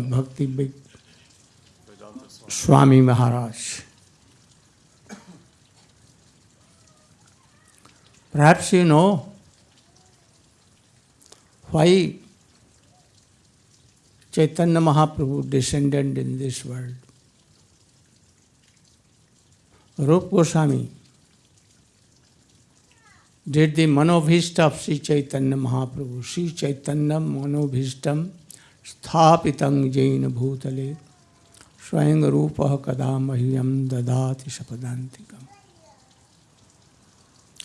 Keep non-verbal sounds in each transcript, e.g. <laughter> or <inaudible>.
Big Swami Maharaj. Perhaps you know why Chaitanya Mahaprabhu descended in this world. Rup Goswami did the Manobhishta of Sri Chaitanya Mahaprabhu. Sri Chaitanya Manobhishtam Sthapitam Jaina Bhutale Swayang Rupa Kada Mahyam Dadati Sapadantikam.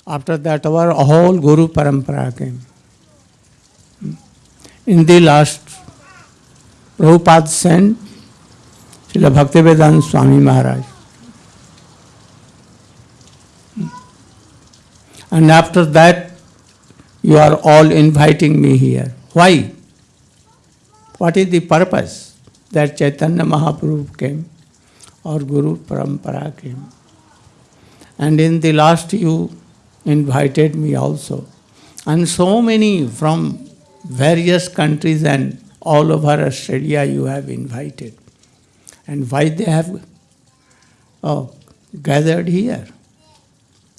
After that, our whole Guru Parampara came. In the last, Prabhupada sent Srila Bhaktivedanta Swami Maharaj. And after that, you are all inviting me here. Why? What is the purpose that Chaitanya Mahaprabhu came or Guru Parampara came? And in the last, you invited me also. And so many from various countries and all over Australia you have invited. And why they have oh, gathered here?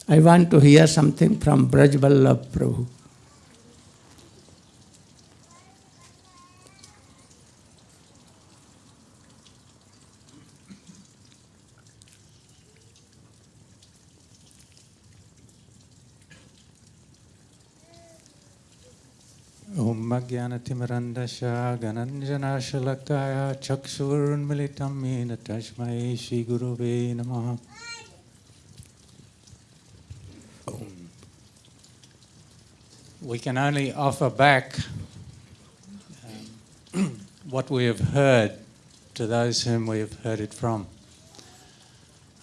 I want to hear something from Braj Prabhu. ॐ अज्ञानतिमिरन्दशा गणञ्जनाशलकाय चक्षुरुन्मिलितं येन तस्मै श्रीगुरुवे नमः We can only offer back um, <clears throat> what we have heard to those whom we have heard it from.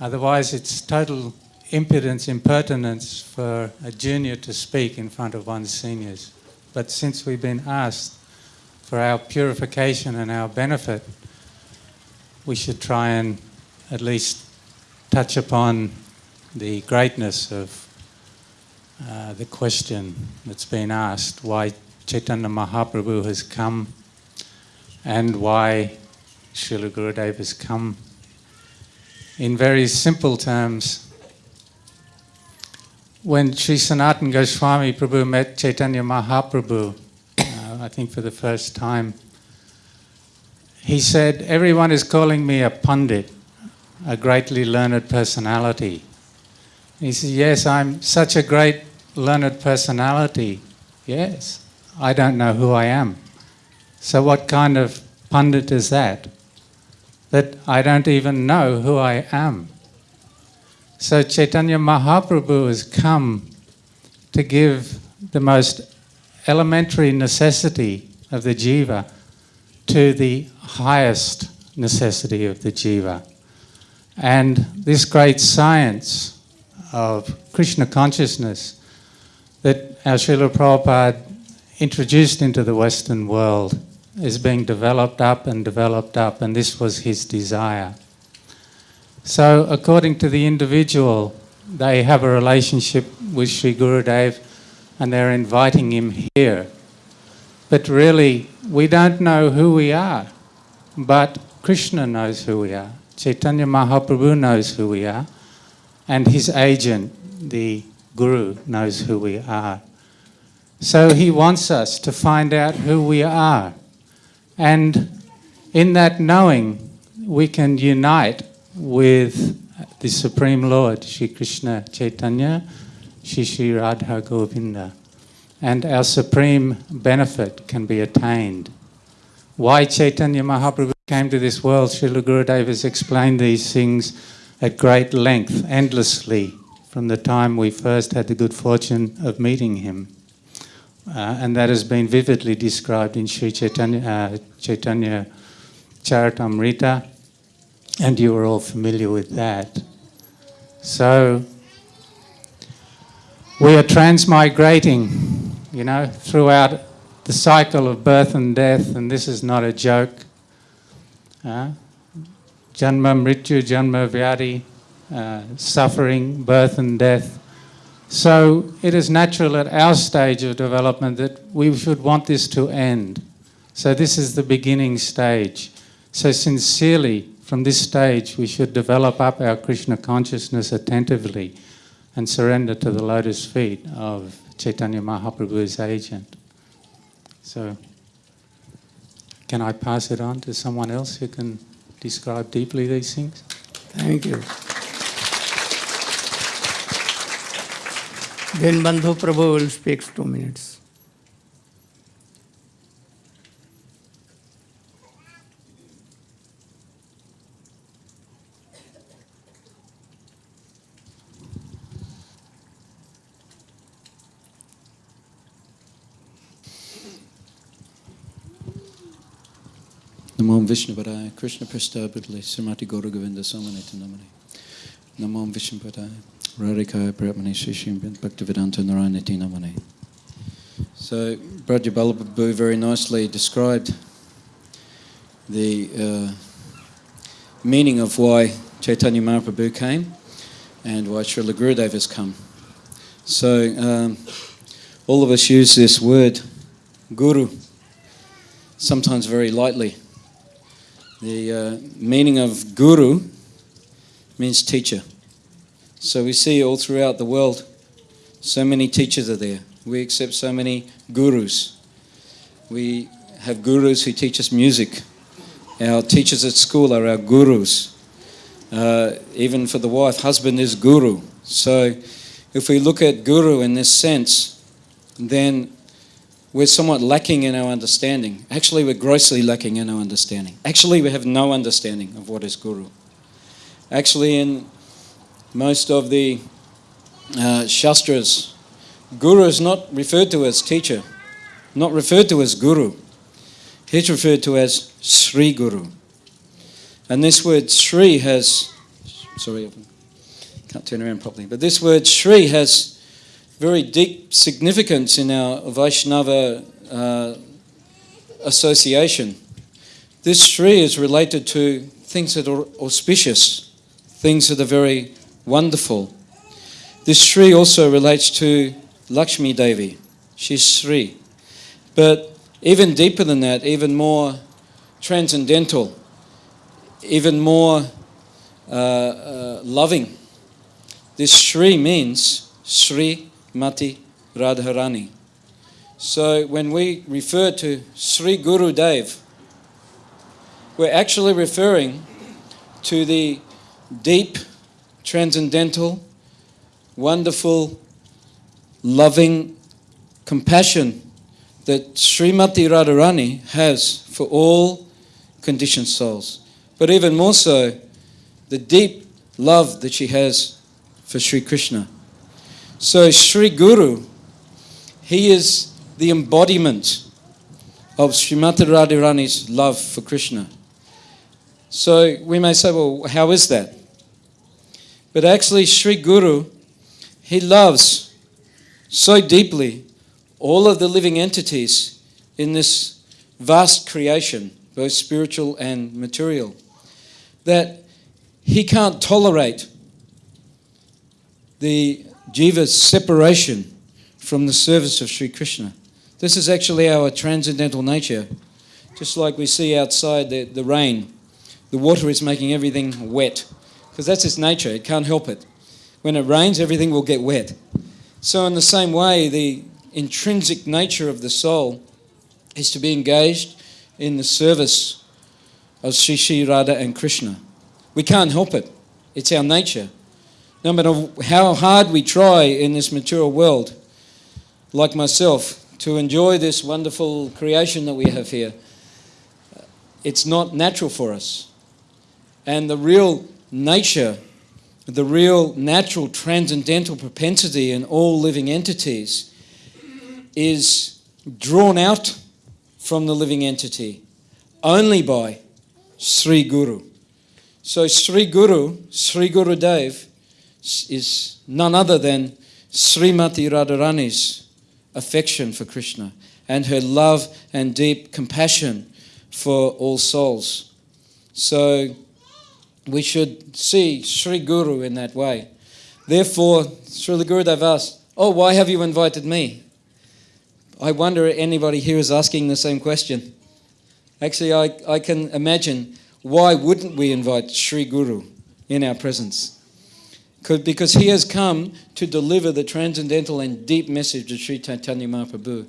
Otherwise, it's total impudence, impertinence for a junior to speak in front of one's seniors. But since we've been asked for our purification and our benefit, we should try and at least touch upon the greatness of uh, the question that's been asked why Chaitanya Mahaprabhu has come and why Srila Gurudev has come. In very simple terms, when Sri Sanatan Goswami Prabhu met Chaitanya Mahaprabhu, uh, I think for the first time, he said, Everyone is calling me a pundit, a greatly learned personality. He said, Yes, I'm such a great learned personality. Yes, I don't know who I am. So, what kind of pundit is that? That I don't even know who I am. So, Chaitanya Mahaprabhu has come to give the most elementary necessity of the jiva to the highest necessity of the jiva. And this great science of Krishna consciousness that our Srila Prabhupada introduced into the Western world is being developed up and developed up, and this was his desire. So, according to the individual, they have a relationship with Sri Gurudev and they're inviting him here. But really, we don't know who we are, but Krishna knows who we are. Chaitanya Mahaprabhu knows who we are, and his agent, the Guru, knows who we are. So he wants us to find out who we are. And in that knowing, we can unite with the Supreme Lord, Sri Krishna Chaitanya, Sri Radha Govinda. And our supreme benefit can be attained. Why Chaitanya Mahaprabhu came to this world, Srila Gurudev has explained these things at great length, endlessly, from the time we first had the good fortune of meeting him. Uh, and that has been vividly described in Sri Chaitanya, uh, Chaitanya Charitamrita, and you are all familiar with that. So, we are transmigrating, you know, throughout the cycle of birth and death, and this is not a joke. Uh, janma, mrityu, janma, vyadi, uh, suffering, birth and death. So it is natural at our stage of development that we should want this to end. So this is the beginning stage. So, sincerely, from this stage, we should develop up our Krishna consciousness attentively and surrender to the lotus feet of Chaitanya Mahaprabhu's agent. So, can I pass it on to someone else who can describe deeply these things? Thank you. Then Bandhu Prabhu will speak two minutes. Namo Vishnu Padaya, Krishna Srimati Govinda Samanita Namani. Namo Vishnu Padaya, Radhikaya Bhaktivedanta Narayanati Namani. So, very nicely described the uh, meaning of why Chaitanya Mahaprabhu came and why Srila Gurudev has come. So, um, all of us use this word, guru, sometimes very lightly. The uh, meaning of guru means teacher. So we see all throughout the world, so many teachers are there. We accept so many gurus. We have gurus who teach us music. Our teachers at school are our gurus. Uh, even for the wife, husband is guru. So if we look at guru in this sense, then we're somewhat lacking in our understanding. Actually, we're grossly lacking in our understanding. Actually, we have no understanding of what is Guru. Actually, in most of the uh, Shastras, Guru is not referred to as teacher, not referred to as Guru. He's referred to as Sri Guru. And this word Sri has, sorry, I can't turn around properly, but this word Sri has very deep significance in our Vaishnava uh, association. This Sri is related to things that are auspicious, things that are very wonderful. This Sri also relates to Lakshmi Devi. She's Sri. But even deeper than that, even more transcendental, even more uh, uh, loving, this Sri means Sri Mati Radharani. So when we refer to Sri Guru Dev, we're actually referring to the deep, transcendental, wonderful, loving compassion that Srimati Radharani has for all conditioned souls. But even more so, the deep love that she has for Sri Krishna. So, Sri Guru, he is the embodiment of Srimati Radharani's love for Krishna. So, we may say, well, how is that? But actually, Sri Guru, he loves so deeply all of the living entities in this vast creation, both spiritual and material, that he can't tolerate the jiva's separation from the service of Sri Krishna. This is actually our transcendental nature. Just like we see outside the, the rain, the water is making everything wet because that's its nature. It can't help it. When it rains, everything will get wet. So, in the same way, the intrinsic nature of the soul is to be engaged in the service of Sri Sri Radha and Krishna. We can't help it, it's our nature. No matter how hard we try in this material world, like myself, to enjoy this wonderful creation that we have here, it's not natural for us. And the real nature, the real natural transcendental propensity in all living entities is drawn out from the living entity only by Sri Guru. So Sri Guru, Sri Guru Dev, is none other than Srimati Radharani's affection for Krishna and her love and deep compassion for all souls. So we should see Sri Guru in that way. Therefore, Sri Gurudev asked, Oh, why have you invited me? I wonder if anybody here is asking the same question. Actually, I, I can imagine why wouldn't we invite Sri Guru in our presence? Could- Because he has come to deliver the transcendental and deep message of Sri Chaitanya Mahaprabhu,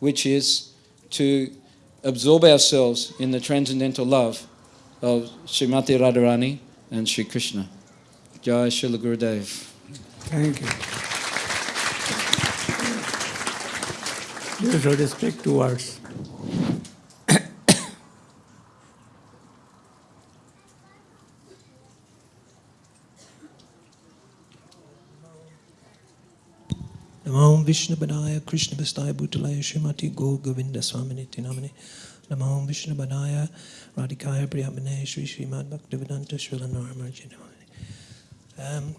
which is to absorb ourselves in the transcendental love of Srimati Radharani and Sri Krishna. Jai Srila Gurudev. Thank you. You should speak two words. Namo Vishnu Badaya Krishna Vastaya Bhutalaya Srimati Go Govinda Swaminiti Namani Namo Vishnu Badaya Radhikaya Priyamane Sri Srimad Bhaktivedanta Srila Naramarji um,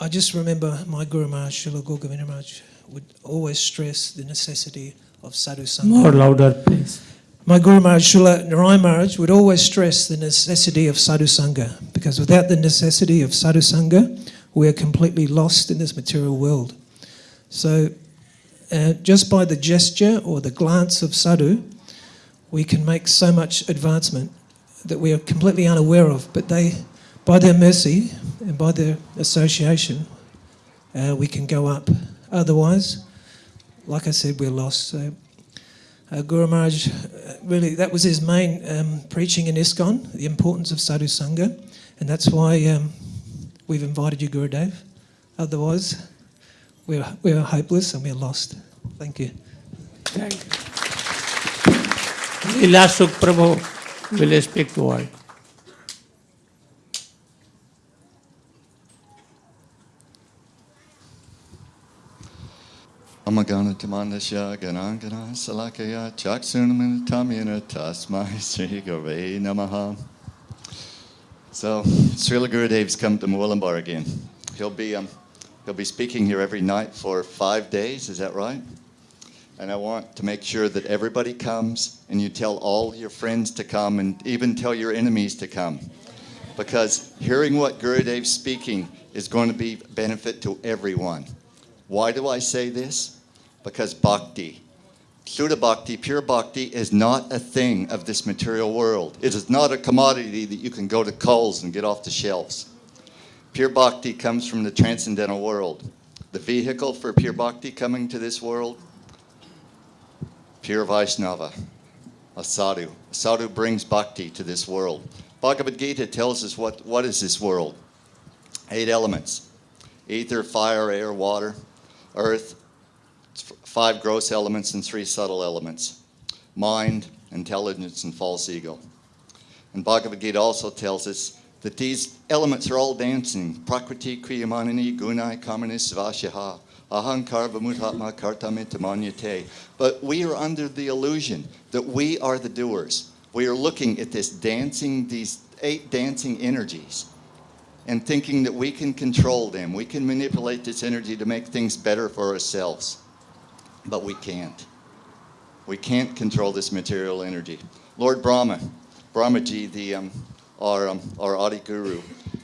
I just remember my Guru Maharaj, Srila Govinda Maharaj, would always stress the necessity of sadhu sangha. More louder, please. My Guru Maharaj, Srila Narayan Maharaj, would always stress the necessity of sadhu sangha because without the necessity of sadhu sangha, we are completely lost in this material world. So, uh, just by the gesture or the glance of sadhu, we can make so much advancement that we are completely unaware of. But they, by their mercy and by their association, uh, we can go up. Otherwise, like I said, we're lost. So, uh, Guru Maharaj, uh, really, that was his main um, preaching in ISKCON, the importance of sadhu sangha, and that's why um, we've invited you, Gurudev. Otherwise, we're, we're hopeless and we're lost. Thank you. Thank you. Leela Sukh Prabhu will speak to words. Amagana Tamandasya Ganangana Salakaya Chaksunamanatamyana Tasmai <laughs> Sri Gurve Namaha. So Srila Gurudev's come to Murwillumbah again. He'll be um, he'll be speaking here every night for five days, is that right? And I want to make sure that everybody comes and you tell all your friends to come and even tell your enemies to come. Because hearing what Gurudev's speaking is going to be benefit to everyone. Why do I say this? Because bhakti, Shuddha bhakti, pure bhakti, is not a thing of this material world. It is not a commodity that you can go to Coles and get off the shelves. Pure bhakti comes from the transcendental world. The vehicle for pure bhakti coming to this world, pure Vaishnava, a sadhu. A sadhu brings bhakti to this world. Bhagavad Gita tells us what, what is this world? Eight elements ether, fire, air, water, earth, five gross elements and three subtle elements mind, intelligence, and false ego. And Bhagavad Gita also tells us that these elements are all dancing. Prakriti kriyamanini gunai kamani svashaha ahankar vamuthatma kartamitamanyate. But we are under the illusion that we are the doers. We are looking at this dancing, these eight dancing energies and thinking that we can control them. We can manipulate this energy to make things better for ourselves. But we can't. We can't control this material energy. Lord Brahma, Brahmaji, the, um, our, um, our Adi Guru,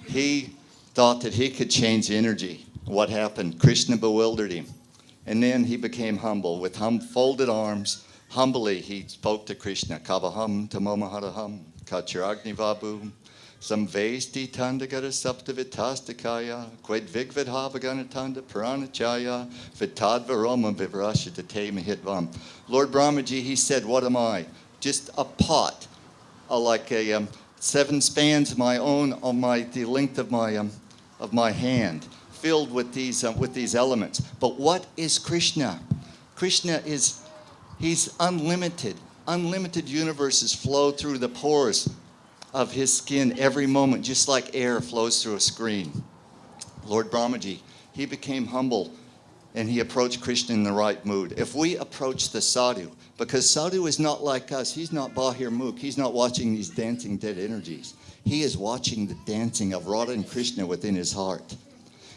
he thought that he could change energy. What happened? Krishna bewildered him. And then he became humble. With hum- folded arms, humbly he spoke to Krishna. Kavaham tamomaharaham kachiragni vabu Samvesti tandagara saptavitastakaya, qued vigvidhavaganatanda puranachaya, vitadvaroma vivrashitate mahitvam. Lord Brahmaji, he said, What am I? Just a pot, like a um, seven spans of my own on my the length of my um, of my hand, filled with these uh, with these elements. But what is Krishna? Krishna is he's unlimited. Unlimited universes flow through the pores of his skin every moment, just like air flows through a screen. Lord Brahmaji, he became humble and he approached Krishna in the right mood. If we approach the sadhu, because sadhu is not like us, he's not Bahir Mukh, he's not watching these dancing dead energies. He is watching the dancing of Radha and Krishna within his heart.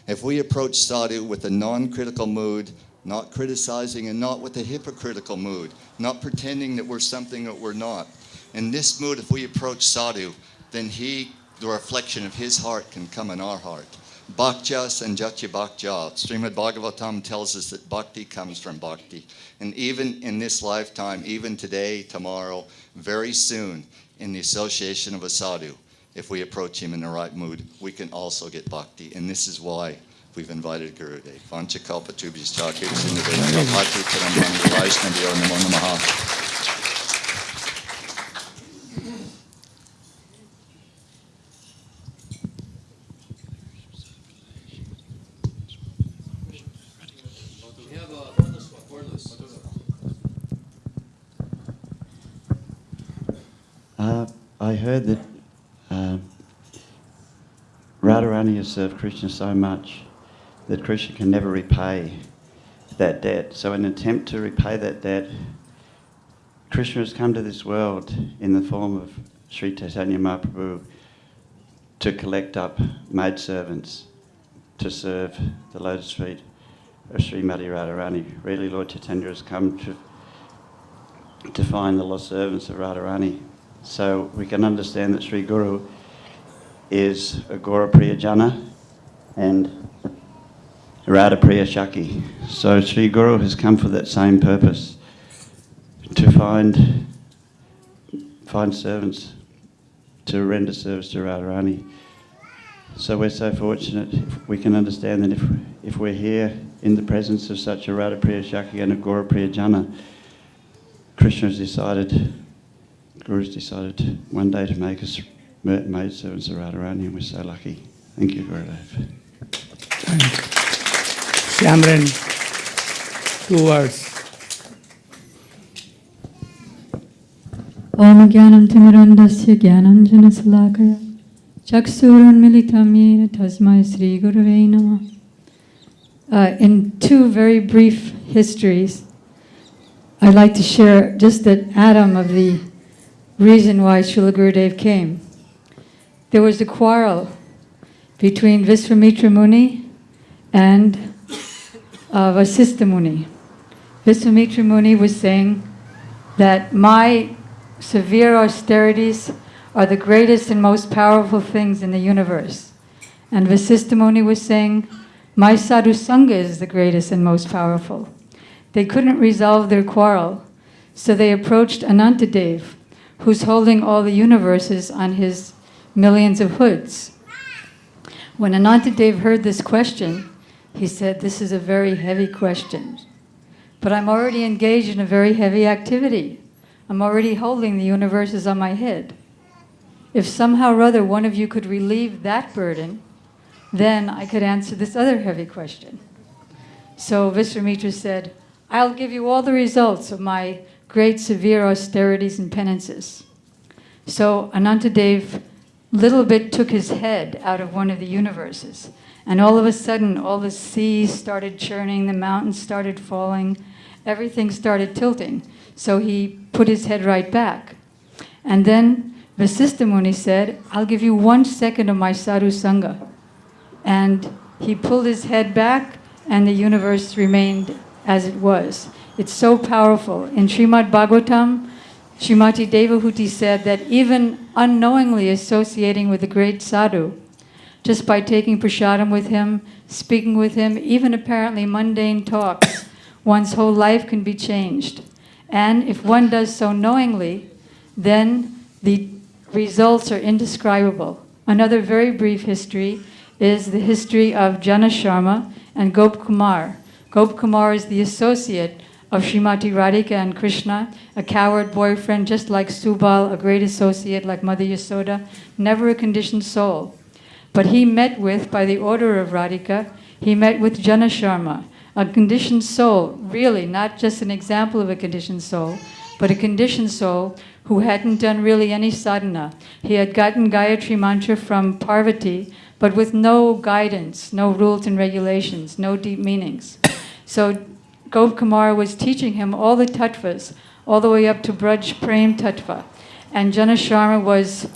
If we approach sadhu with a non critical mood, not criticizing and not with a hypocritical mood, not pretending that we're something that we're not, in this mood, if we approach sadhu, then he, the reflection of his heart, can come in our heart. Bhaktya Sanjatya Bhaktya. Srimad Bhagavatam tells us that bhakti comes from bhakti. And even in this lifetime, even today, tomorrow, very soon, in the association of a sadhu, if we approach him in the right mood, we can also get bhakti. And this is why we've invited Gurudev. Vanchakalpa tubhis chakir namaha. Uh, I heard that uh, Served Krishna so much that Krishna can never repay that debt. So, in an attempt to repay that debt, Krishna has come to this world in the form of Sri Chaitanya Mahaprabhu to collect up maidservants to serve the lotus feet of Srimati Radharani. Really, Lord Chaitanya has come to, to find the lost servants of Radharani. So we can understand that Sri Guru is a Gora Priya Jana and Radha Priya Shaki. So Sri Guru has come for that same purpose to find find servants to render service to Radharani. So we're so fortunate we can understand that if, if we're here in the presence of such a Radha Priya Shaki and a Gora Priya Jana, Krishna has decided Guru's decided one day to make us maidservants are right around here we're so lucky. Thank you, Gurudev. Shamran, two words. Om Gyanam Militam Yena Tasmai Sri Gurave uh, in two very brief histories, I'd like to share just an atom of the reason why Srila Gurudev came. There was a quarrel between Visvamitra Muni and uh, Vasistha Muni. Visvamitra Muni was saying that my severe austerities are the greatest and most powerful things in the universe. And Vasistha Muni was saying, my sadhu sangha is the greatest and most powerful. They couldn't resolve their quarrel, so they approached Anantadev, who's holding all the universes on his millions of hoods. When Anantadev heard this question, he said, This is a very heavy question. But I'm already engaged in a very heavy activity. I'm already holding the universes on my head. If somehow or other one of you could relieve that burden, then I could answer this other heavy question. So Visvamitra said, I'll give you all the results of my great severe austerities and penances. So Anantadev little bit took his head out of one of the universes. And all of a sudden, all the seas started churning, the mountains started falling, everything started tilting. So he put his head right back. And then Vasistha Muni said, I'll give you one second of my sadhu sangha. And he pulled his head back, and the universe remained as it was. It's so powerful. In Srimad Bhagavatam, Srimati Devahuti said that even unknowingly associating with a great sadhu, just by taking prasadam with him, speaking with him, even apparently mundane talks, one's whole life can be changed. And if one does so knowingly, then the results are indescribable. Another very brief history is the history of Jana Sharma and Gop Kumar. Gop Kumar is the associate of Srimati Radhika and Krishna, a coward boyfriend just like Subal, a great associate like Mother Yasoda, never a conditioned soul. But he met with, by the order of Radhika, he met with Jana Sharma, a conditioned soul, really not just an example of a conditioned soul, but a conditioned soul who hadn't done really any sadhana. He had gotten Gayatri mantra from Parvati, but with no guidance, no rules and regulations, no deep meanings. So Gop Kumar was teaching him all the tattvas, all the way up to Braj Prem tattva. And Jana Sharma was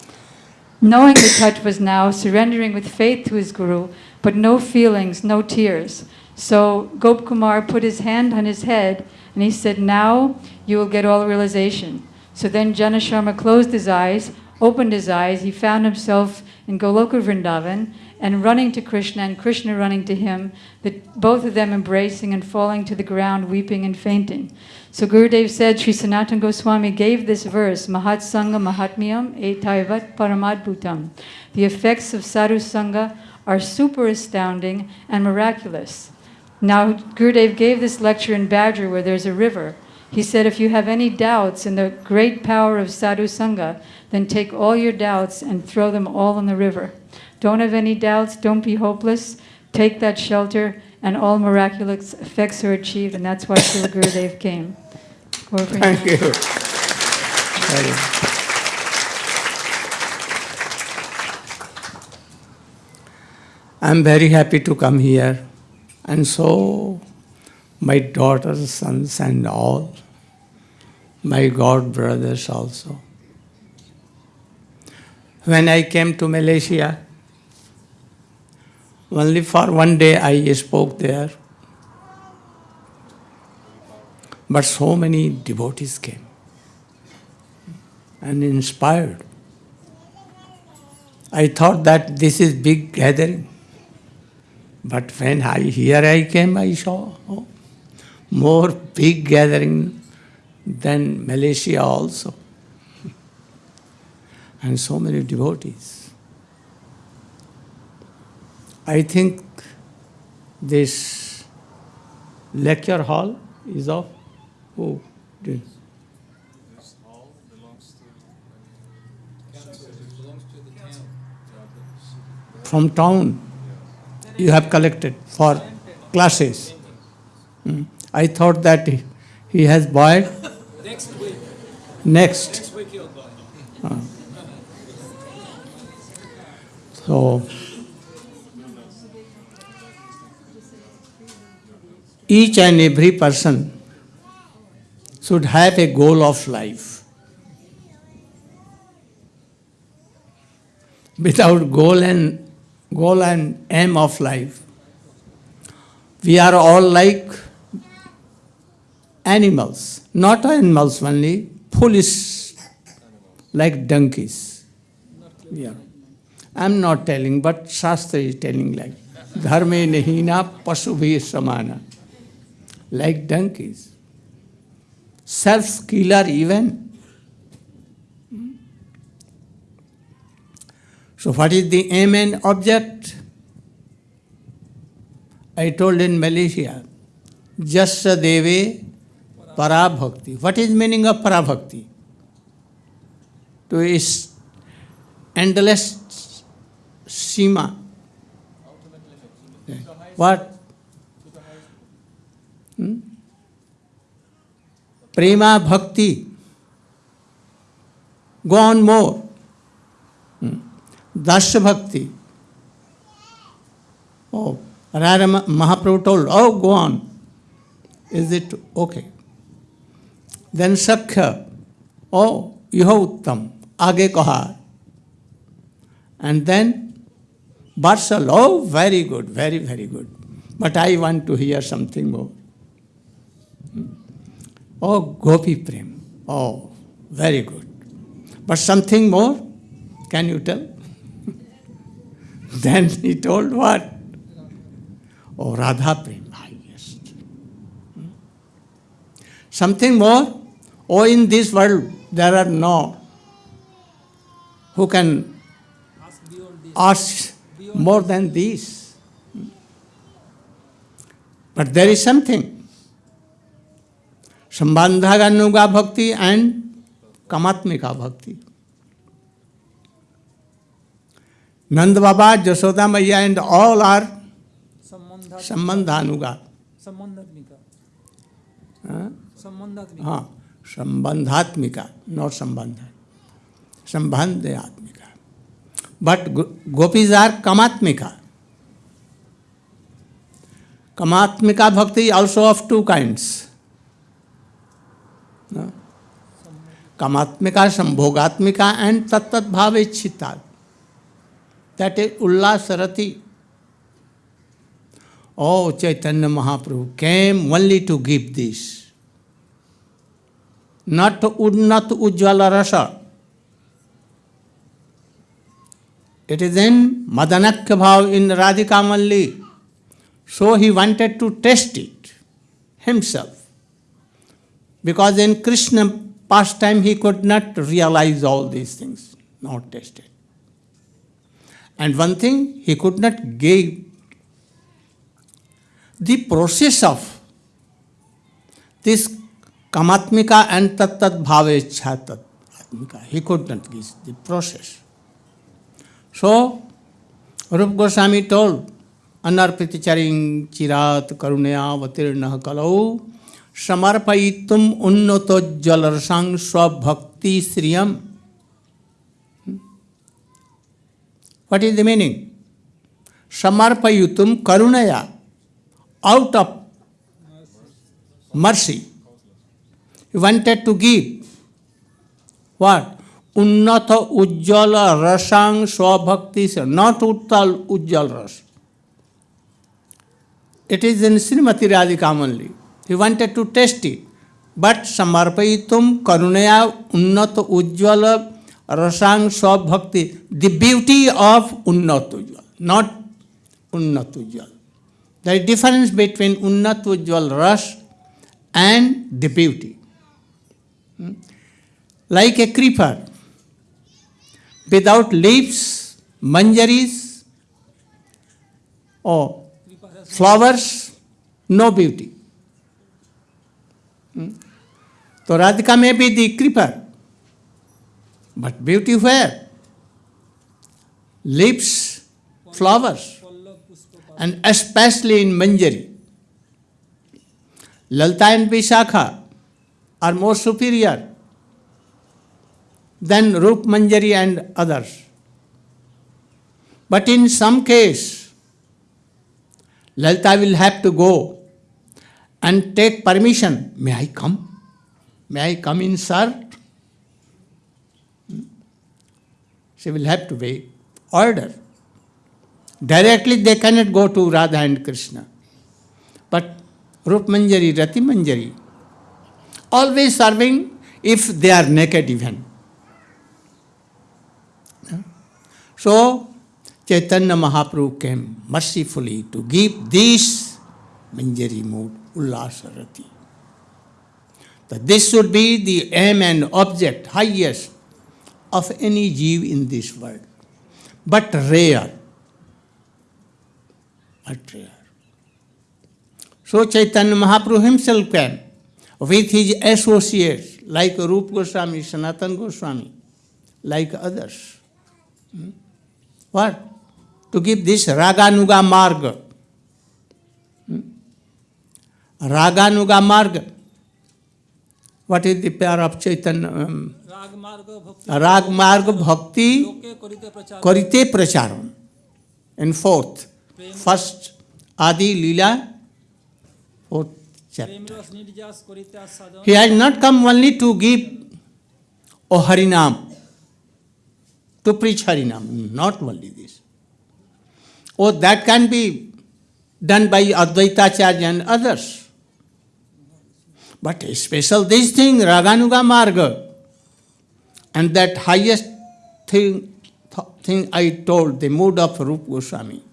knowing the tattvas now, surrendering with faith to his guru, but no feelings, no tears. So Gop Kumar put his hand on his head and he said, Now you will get all realization. So then Jana Sharma closed his eyes, opened his eyes, he found himself in Goloka Vrindavan, and running to Krishna and Krishna running to him, but both of them embracing and falling to the ground, weeping and fainting. So Gurudev said, Sri Sanatana Goswami gave this verse, Mahat Sangha Mahatmyam Etaivat Paramadbhutam. The effects of sadhu sangha are super astounding and miraculous. Now, Gurudev gave this lecture in Badger where there's a river. He said, if you have any doubts in the great power of sadhu sangha, then take all your doubts and throw them all in the river. Don't have any doubts, don't be hopeless, take that shelter, and all miraculous effects are achieved, and that's why Srila Gurudev came. Gaur Thank you. I'm very happy to come here, and so my daughters, sons, and all, my god brothers also. When I came to Malaysia, only for one day I spoke there, but so many devotees came and inspired. I thought that this is big gathering. But when I here I came, I saw oh, more big gathering than Malaysia also. <laughs> And so many devotees. I think this lecture hall is of who? Did- This hall belongs to, belongs to the town. From town you have collected for classes. Hmm. I thought that he- he has bought Next week. next. Next week he'll buy. Uh, So, each and every person should have a goal of life. Without goal and goal and aim of life, we are all like animals, not animals only, foolish, like donkeys. Yeah. I'm not telling, but Shastra is telling like, dharme nahina pasubhi samana, like donkeys. Self-killer even. So what is the aim and object? I told in Malaysia, Jasya Deve Parabhakti. What is meaning of Parabhakti? To is endless Sima. What? Hmm? Prema Bhakti. Go on more. Hmm. Dasya Bhakti. Oh, Rara Ma- Mahaprabhu told, oh, go on. Is it okay? Then Sakhya. Oh, यह उत्तम आगे कहा and then Varsal, oh, very good, very, very good. But I want to hear something more. Oh, Gopi Prem. Oh, very good. But something more? Can you tell? <laughs> then he told what? Oh, Radha Prem, highest. Hmm. Something more? Oh, in this world there are no who can Ask more than these. But there is something. Sambandhaganuga bhakti and Kamatmika bhakti. Nand Baba, Jasoda Maya and all are Sambandha. Sambandhanuga. Sambandhatmika. Huh? Sambandhatmika. हाँ संबंधात्मिका not संबंध संबंधात्मिका but gopis are कमात्मिका कमात्मिका bhakti also of two kinds कमात्मिका संभोगात्मिका and तत्त भाव इच्छिता that is उल्लासरति O Chaitanya Mahaprabhu came only to give this not unnat ujjvala rasa. It is in Madanakya Bhav in Radhika Malli. So he wanted to test it himself. Because in Krishna pastime he could not realize all these things, not test it. And one thing he could not give the process of this kamatmika and tat tat atmika. He could not give the process. So, Rup Goswami told, Anarpiticharing chirat karunaya vatirna kalau samarpayitum unnato jalarsang swabhakti sriyam. What is the meaning? Samarpayutum karunaya, out of mercy. He wanted to give what? Unnata Ujjala Rasang Swabhakti, not Uttal Ujjal Ras. It is in Srimati Radhika only. He wanted to test it. But Samarpayitum Karunaya Unnata Ujjala Rasang Swabhakti, the beauty of Unnat Ujjal, not Unnat Ujjal. There is difference between Unnat Ujjal Ras and the beauty. Hmm? Like a creeper, without leaves, manjaris, or flowers, no beauty. Hmm? So Radhika may be the creeper, but beauty where? Leaves, flowers, and especially in Manjari. Lalta and Vishakha are more superior than Rup Manjari and others. But in some case, Lalta will have to go and take permission. May I come? May I come in, sir? She will have to wait. Order. Directly they cannot go to Radha and Krishna. But Rup Manjari, Rati Manjari, always serving if they are naked even. So, Chaitanya Mahaprabhu came mercifully to give this Manjari mood, Ullasarati. That this should be the aim and object, highest, of any jeev in this world. But rare. But rare. So Chaitanya Mahaprabhu himself came with his associates like Rup Goswami, Sanatan Goswami, like others. Hmm? What? To give this Raganuga Marga. Hmm? Raganuga Marga. what is the power of Chaitanya? Um, Rag Marga Bhakti Karite Pracharam. And fourth, first Adi Lila, fourth chapter. He has not come only to give O Harinam, to preach Harinam, not only this. Oh, that can be done by Advaita Acharya and others. But special this thing, Raganuga Marga, and that highest thing, th- thing I told, the mood of Rup Goswami.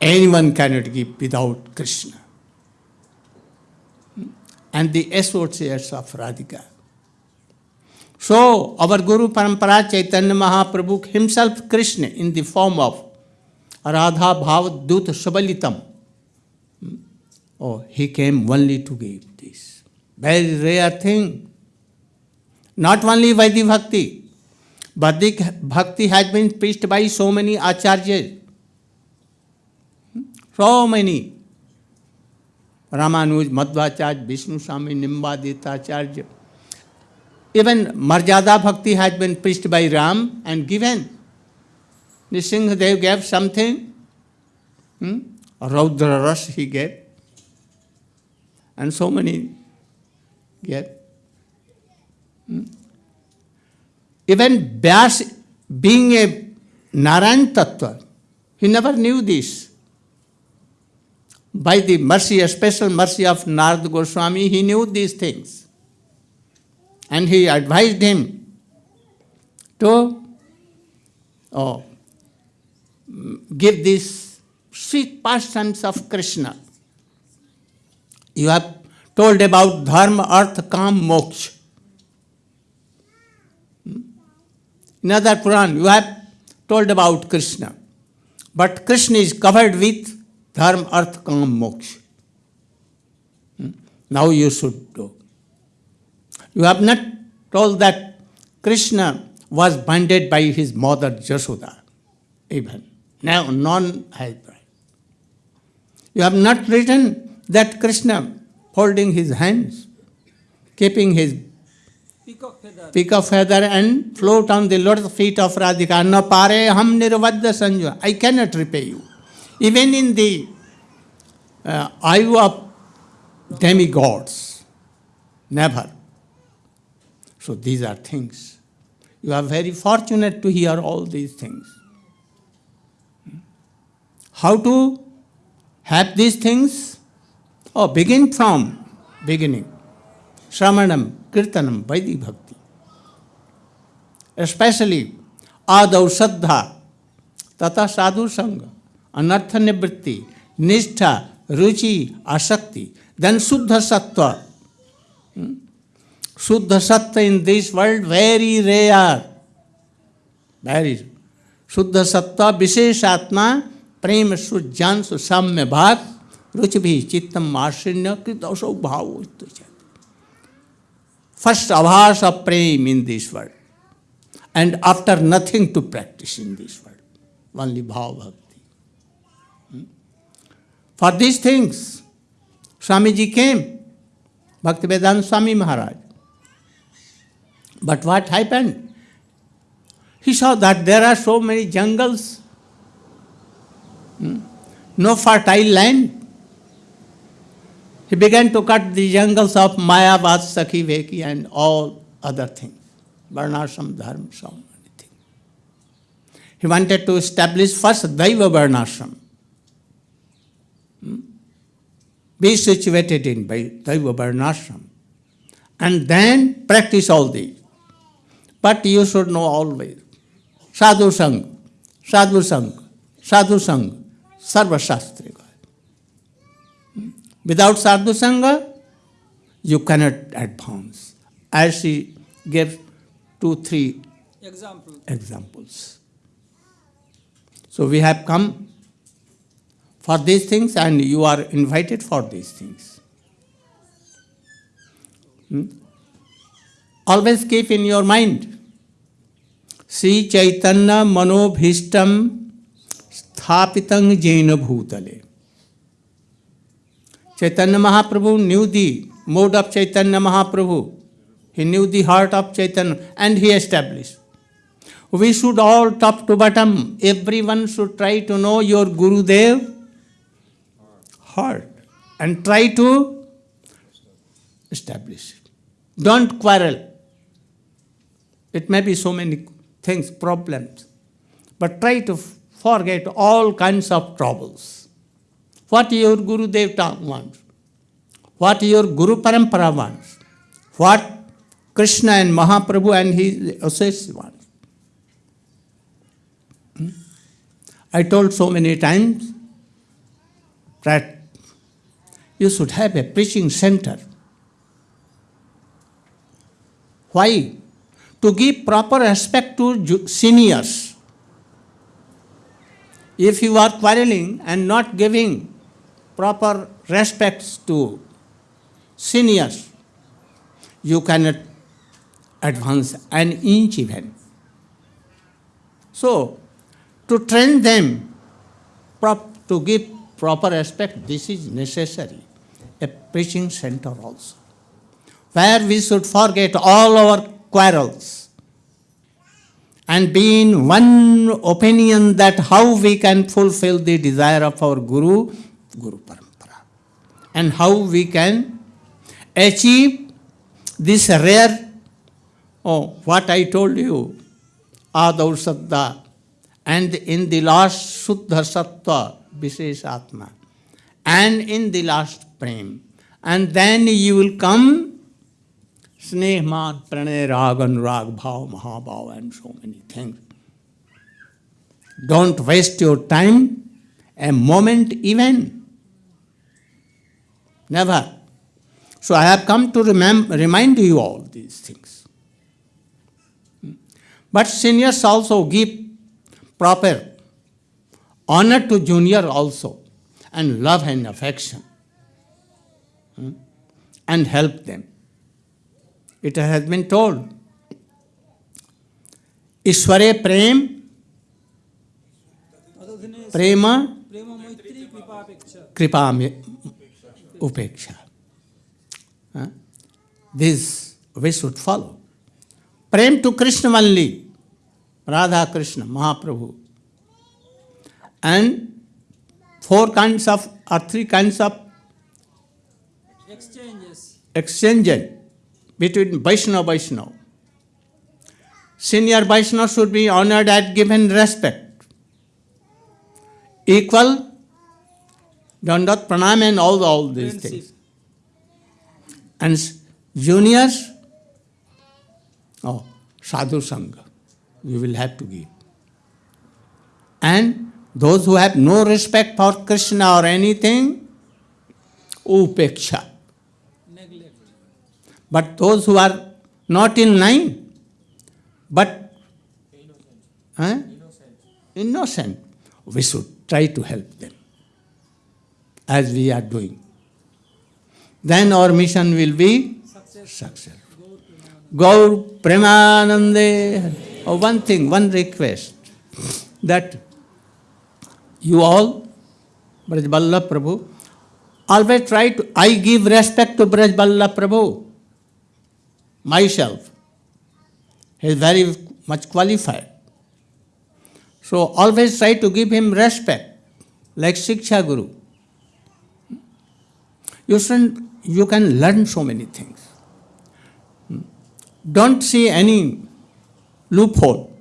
Anyone cannot give without Krishna and the associates of Radhika. So, our Guru Parampara Chaitanya Mahaprabhu himself, Krishna, in the form of Radha Bhav Dut Sabalitam. Oh, he came only to give this. Very rare thing. Not only Vaidhi Bhakti. Vaidhi Bhakti has been preached by so many acharyas. So many. Ramanuj, Madhvacharya, Vishnu Swami, Nimbaditacharya. Even Marjada Bhakti has been preached by Ram and given. Nisinghadev gave something. Hmm? Raudra Ras he gave. And so many gave. Hmm? Even Vyas, being a Narayan Tattva, he never knew this. By the mercy, a special mercy of Narad Goswami, he knew these things. And he advised him to oh, give these sweet pastimes of Krishna. You have told about dharma artha kama moksha other Purana you have told about Krishna but Krishna is covered with dharma artha kama moksha now you should do you have not told that Krishna was binded by his mother Jasoda even none help you have not return that Krishna holding his hands, keeping his peacock feather. feather and float on the lotus feet of Radhika. No pare ham nirvadya sanjaya. I cannot repay you. Even in the uh, eye of demigods, never. So these are things. You are very fortunate to hear all these things. How to have these things? Oh, begin from beginning. Shramanam, Kirtanam, Vaidhi Bhakti. Especially Adav Saddha, Tata Sadhu Sangha, Anartha Nivritti, Nishtha, Ruchi, Asakti, then Suddha Sattva. Hmm? Suddha Sattva in this world very rare. Very. Suddha Sattva, Visheshatma, Prem Sujjan Susamya Bhat, ruchi chitta ashinya krit bhava first abhasa of prem in this world and after nothing to practice in this world only bhava bhakti for this things Swami ji came Bhakti Vedanta Swami Maharaj but what happen he saw that there are so many jungles no fertile land He began to cut the jungles of Mayavad, Sakhi, and all other things. Varnashram, Dharma, so. He wanted to establish first Daiva Varnashram. Hmm? Be situated in Daiva Varnashram. And then practice all these. But you should know always. Sadhu Sang, Sadhu Sang, Sadhu Sang, Sarva Shastri. Without sadhu sangha, you cannot advance. As she gave two, three Example. examples. So we have come for these things and you are invited for these things. Hmm? Always keep in your mind Sri Chaitanya Manobhishtam Sthapitam Jaina Bhutale. Chaitanya Mahaprabhu knew the mode of Chaitanya Mahaprabhu. He knew the heart of Chaitanya and he established. We should all, top to bottom, everyone should try to know your Guru Gurudev heart and try to establish it. Don't quarrel. It may be so many things, problems, but try to forget all kinds of troubles. What your Guru Devta wants, what your Guru Parampara wants, what Krishna and Mahaprabhu and his associates want. Hmm? I told so many times that you should have a preaching center. Why? To give proper respect to seniors. If you are quarreling and not giving proper respects to seniors, you cannot advance an inch even. So, to train them, prop, to give proper respect, this is necessary. A preaching center also, where we should forget all our quarrels and be in one opinion that how we can fulfill the desire of our Guru, Guru Parampara, and how we can achieve this rare, oh, what I told you, Adav Saddha, and in the last Suddha Sattva, Vishesh Atma, and in the last Prem. And then you will come Sneh, Man, Pranay, Rag, Anurag, Bhav, Mahabhav, and so many things. Don't waste your time a moment even never. So I have come to remind you all these things. But seniors also give proper honor to junior also and love and affection hmm, and help them. It has been told. Ishware Prem, Prema, Kripa upeksha. Huh? This we should follow. Prem to Krishna only, Radha Krishna, Mahaprabhu. And four kinds of, or three kinds of exchanges, between Vaishnava Vaishnava. Senior Vaishnava should be honored and given respect. Equal Dandat Pranam and all, all these things. And juniors, oh, sadhu sangha, you will have to give. And those who have no respect for Krishna or anything, upeksha. neglect But those who are not in line, but innocent, innocent, we should try to help them as we are doing. Then our mission will be success. successful. Gaur Premanande. Oh, one thing, one request that you all, Braj Vallabh Prabhu, always try to, I give respect to Braj Vallabh Prabhu, myself. He is very much qualified. So always try to give him respect, like Shiksha Guru. You, should, you can learn so many things. Hmm. Don't see any loophole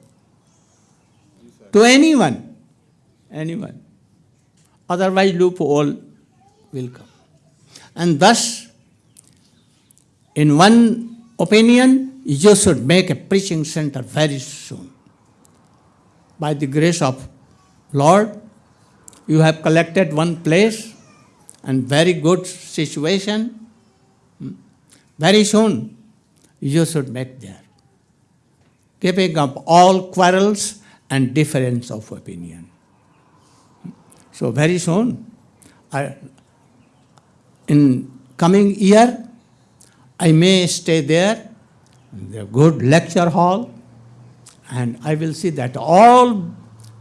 to anyone. Anyone. Otherwise, loophole will come. And thus, in one opinion, you should make a preaching center very soon. By the grace of Lord, you have collected one place and very good situation. Hmm. Very soon, you should make there. Giving up all quarrels and difference of opinion. So very soon, I, in coming year, I may stay there, in the good lecture hall, and I will see that all